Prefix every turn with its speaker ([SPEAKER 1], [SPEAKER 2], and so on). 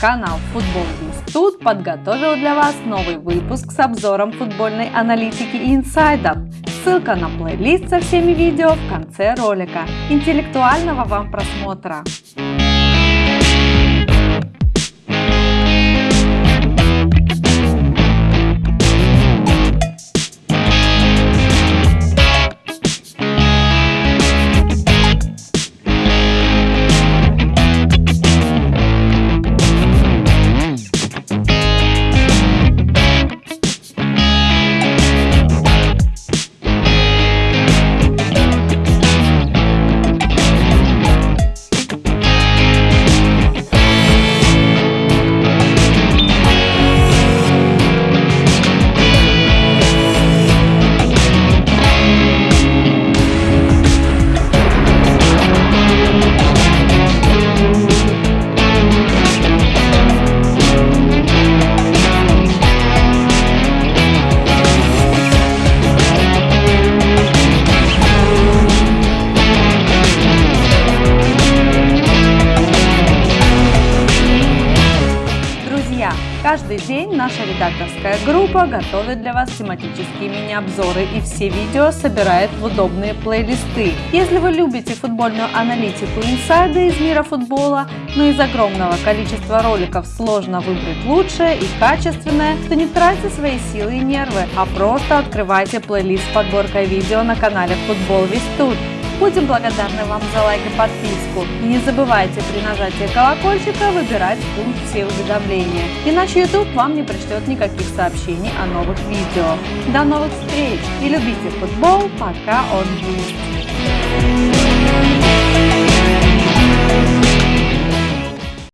[SPEAKER 1] Канал Футбол Тут подготовил для вас новый выпуск с обзором футбольной аналитики и инсайдов. Ссылка на плейлист со всеми видео в конце ролика. Интеллектуального вам просмотра! Каждый день наша редакторская группа готовит для вас тематические мини-обзоры и все видео собирает в удобные плейлисты. Если вы любите футбольную аналитику инсайды из мира футбола, но из огромного количества роликов сложно выбрать лучшее и качественное, то не тратьте свои силы и нервы, а просто открывайте плейлист с подборкой видео на канале Футбол Весь Тут. Будем благодарны вам за лайк и подписку. И не забывайте при нажатии колокольчика выбирать функции уведомления, иначе YouTube вам не пришлет никаких сообщений о новых видео. До новых встреч и любите футбол, пока он есть.